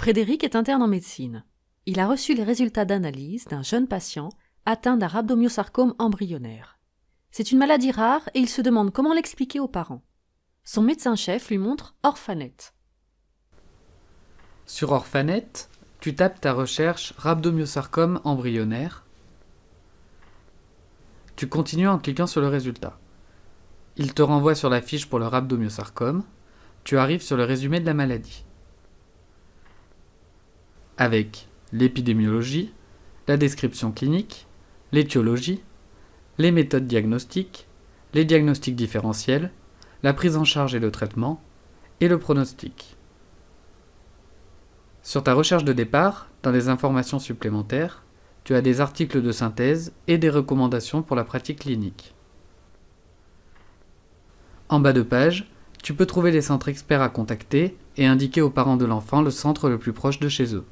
Frédéric est interne en médecine. Il a reçu les résultats d'analyse d'un jeune patient atteint d'un rhabdomyosarcome embryonnaire. C'est une maladie rare et il se demande comment l'expliquer aux parents. Son médecin-chef lui montre Orphanet. Sur Orphanet, tu tapes ta recherche rhabdomyosarcome embryonnaire. Tu continues en cliquant sur le résultat. Il te renvoie sur la fiche pour le rhabdomyosarcome. Tu arrives sur le résumé de la maladie. Avec l'épidémiologie, la description clinique, l'étiologie, les méthodes diagnostiques, les diagnostics différentiels, la prise en charge et le traitement, et le pronostic. Sur ta recherche de départ, dans les informations supplémentaires, tu as des articles de synthèse et des recommandations pour la pratique clinique. En bas de page, tu peux trouver les centres experts à contacter et indiquer aux parents de l'enfant le centre le plus proche de chez eux.